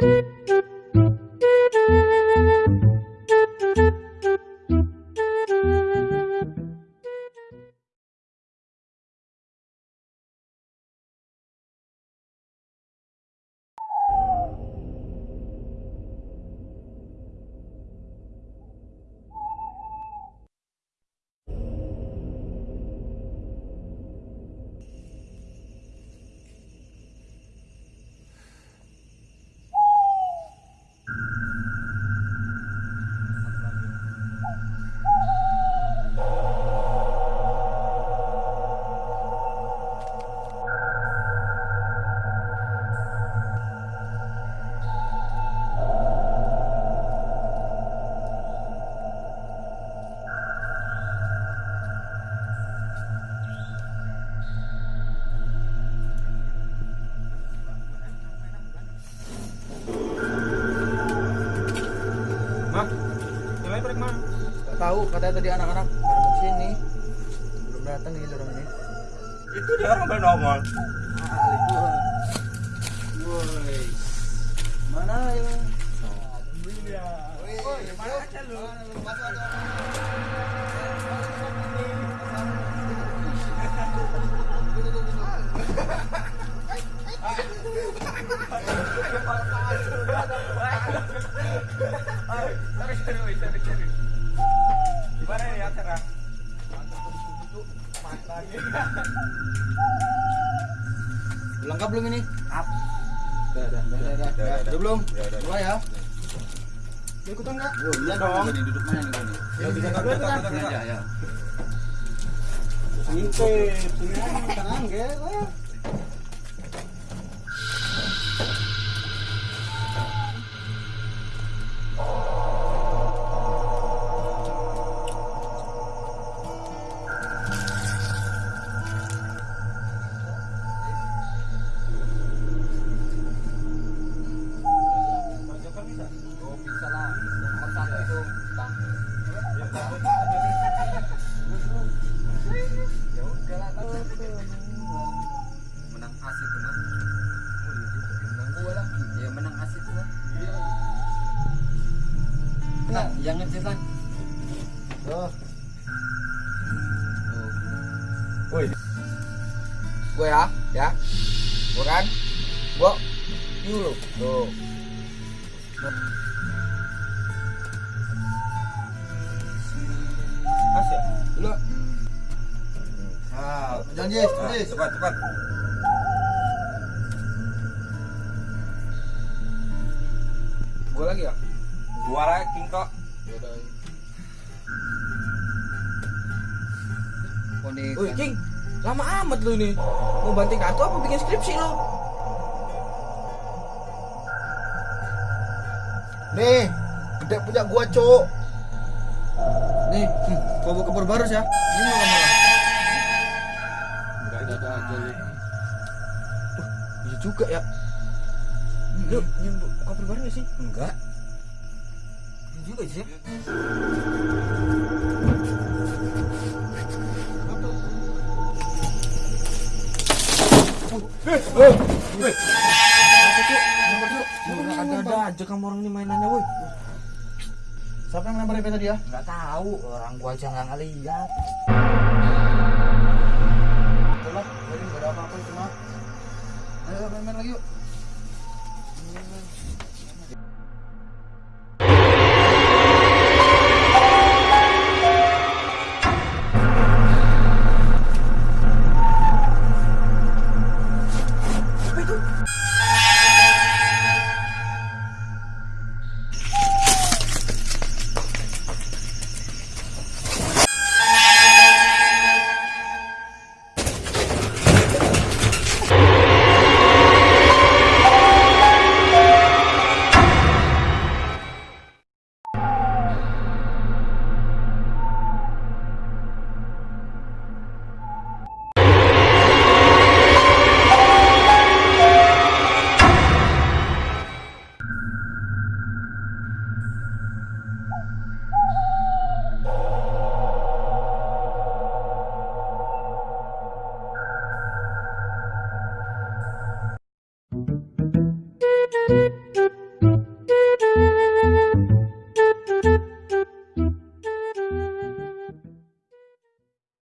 Thank you. Tahu katanya tadi anak-anak pada mau sini belum datang nih orang ini Itu dia orang pada nongol. Woi mana ya Woi, mana aja lu? Gimana Lengkap belum ini? Up. Udah, udah, udah, udah, udah, udah. udah belum? Udah, ya. Ikutan nggak? Oh, iya dong. Nih, duduk mana nih gua nih? Ya bisa Sini aja, ya. Aja. Tenang, ge, lah. Nah yang ngecit lah Tuh. Woi, Gue ya, ya. Gue kan. Gue. Dulu. Tuh. Mas ya? Dulu. Nah, janji, Ah, janji. Cepat, cepat. Gue lagi ya? Suara King kok. Ponik. Woi King, lama amat lu ini. Mau banting kartu apa bikin skripsi lu? Nih, gede punya gua, Cuk. Nih, hmm, gua bawa kabar baru ya. Ini mau ke mana? Enggak ada aja lu. Iya juga ya. Lu nyambut kabar baru gak sih? Enggak. Juga sih. Apa cuk? Nomor cuk. Ada-ada aja kamu orang ini mainannya woi. Siapa yang lempar IP tadi ya? Nggak tahu, orang gua aja nggak ngeliat. Coba, jadi enggak ada apa-apa cuma. Ayo main-main lagi yuk. Música